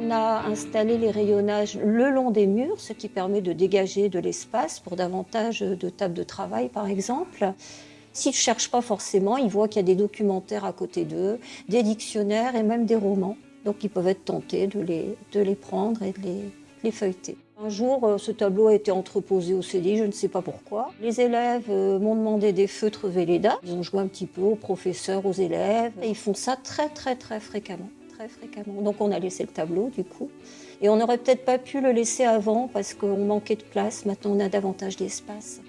On a installé les rayonnages le long des murs, ce qui permet de dégager de l'espace pour davantage de tables de travail, par exemple. S'ils ne cherchent pas forcément, ils voient qu'il y a des documentaires à côté d'eux, des dictionnaires et même des romans. Donc ils peuvent être tentés de les, prendre et de les, les feuilleter. Un jour, euh, ce tableau a été entreposé au CDI, je ne sais pas pourquoi. Les élèves euh, m'ont demandé des feutres Velleda. Ils ont joué un petit peu aux professeurs, aux élèves. Et ils font ça très, très, très fréquemment. Fréquemment. Donc on a laissé le tableau, du coup. Et on n'aurait peut-être pas pu le laisser avant parce qu'on manquait de place. Maintenant, on a davantage d'espace.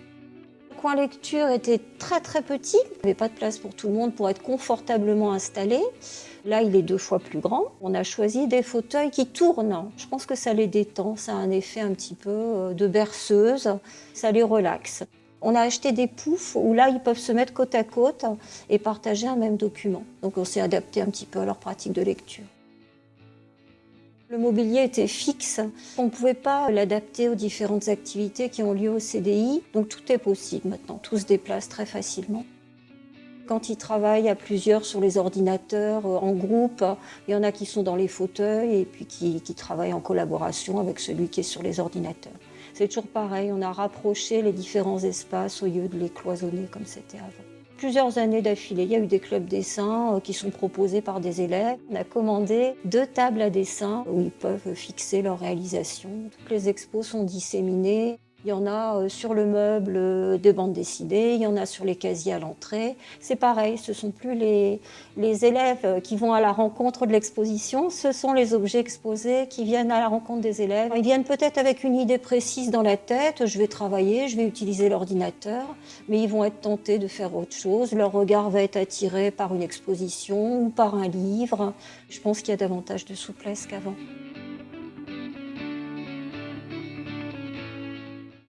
Le coin lecture était très, très petit. Il n'y avait pas de place pour tout le monde pour être confortablement installé. Là, il est deux fois plus grand. On a choisi des fauteuils qui tournent. Je pense que ça les détend, ça a un effet un petit peu euh, de berceuse, ça les relaxe. On a acheté des poufs où là, ils peuvent se mettre côte à côte et partager un même document. Donc on s'est adapté un petit peu à leur pratique de lecture. Le mobilier était fixe, on ne pouvait pas l'adapter aux différentes activités qui ont lieu au CDI, donc tout est possible maintenant, tout se déplace très facilement. Quand ils travaillent à plusieurs sur les ordinateurs, euh, en groupe, il y en a qui sont dans les fauteuils et puis qui, travaillent en collaboration avec celui qui est sur les ordinateurs. C'est toujours pareil, on a rapproché les différents espaces au lieu de les cloisonner comme c'était avant plusieurs années d'affilée. Il y a eu des clubs dessins euh, qui sont proposés par des élèves. On a commandé deux tables à dessin où ils peuvent fixer leur réalisation. Toutes les expos sont disséminées. Il y en a euh, sur le meuble euh, des bandes dessinées, il y en a sur les casiers à l'entrée. C'est pareil, ce ne sont plus les, les, élèves euh, qui vont à la rencontre de l'exposition, ce sont les objets exposés qui viennent à la rencontre des élèves. Ils viennent peut-être avec une idée précise dans la tête, je vais travailler, je vais utiliser l'ordinateur, mais ils vont être tentés de faire autre chose. Leur regard va être attiré par une exposition ou par un livre. Je pense qu'il y a davantage de souplesse qu'avant.